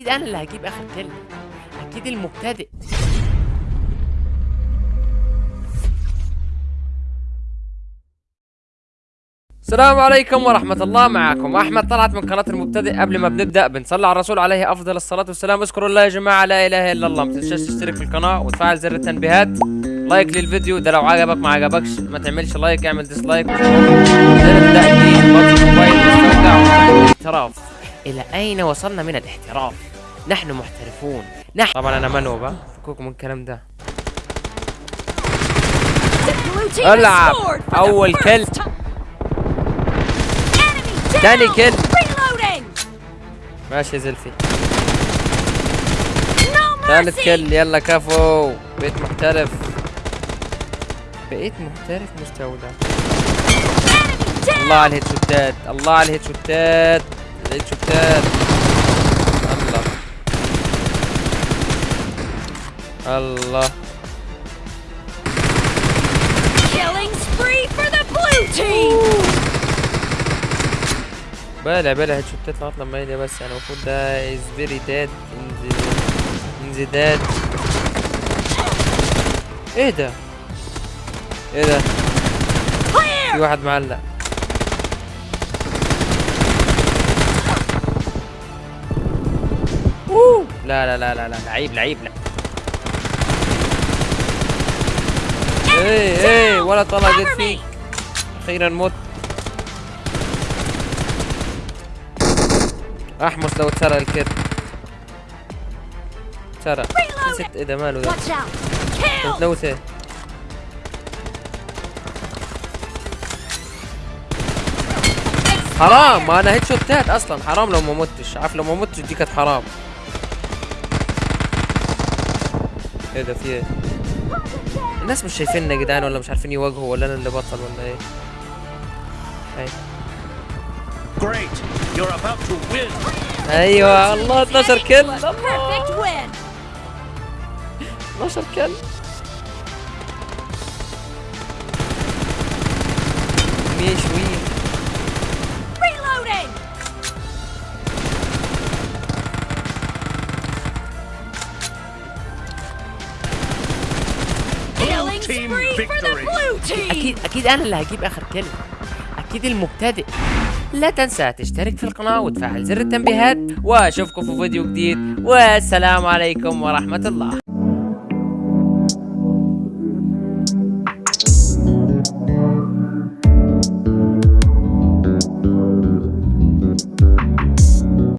أكيد أنا اللي هجيب آخر كلمة. أكيد المبتدئ. السلام عليكم ورحمة الله معكم. أحمد طلعت من قناة المبتدئ قبل ما بنبدأ. بنصلي على الرسول عليه أفضل الصلاة والسلام. اذكروا الله يا جماعة لا إله إلا الله. ما تنساش تشترك في القناة وتفعل زر التنبيهات. like للفيديو. ده لو عجبك ما عجبكش ما تعملش like اعمل dislike إلى أين وصلنا من الاحتراف؟ نحن محترفون. نحن طبعا أنا منو بقى فكوكم من الكلام ده. ألعب. أول كل. تاني كل. ماشي يا زلفي. ثالث كل يلا كفو. بقيت محترف. بقيت محترف مستودع الله على الهيد شوتات الله على الهيد شوتات الهيد شوتات الله. الله Killing spree for the blue team. بلا بلا هيد شوتات لغاية لما يجي بس يعني المفروض ده از فيري داد ان ذا داد إيه ده؟ إيه ده؟ في. واحد معلق. أوه. لا لا لا لا لا لعيب لعيب لا إيه إيه ولا me. فيك. أخيرا مت أحمس لو الكت اتسرق Reload نسيت إيه ده ماله ده إيه. حرام. ما أنا هيد شوتات أصلا. حرام لو ما متش. عارف لو ما متش دي كانت حرام. إيه ده في إيه؟ الناس مش شايفيننا يا جدعان ولا مش عارفين يواجهوا ولا أنا اللي بطل ولا إيه إيه Great! You're about to win! أيوه الله 12 كل الله win. 12 كل مية شوية أكيد أكيد أنا اللي هجيب آخر كلمة. أكيد المبتدئ. لا تنسى تشترك في القناة وتفعل زر التنبيهات. وأشوفكم في فيديو جديد. والسلام عليكم ورحمة الله.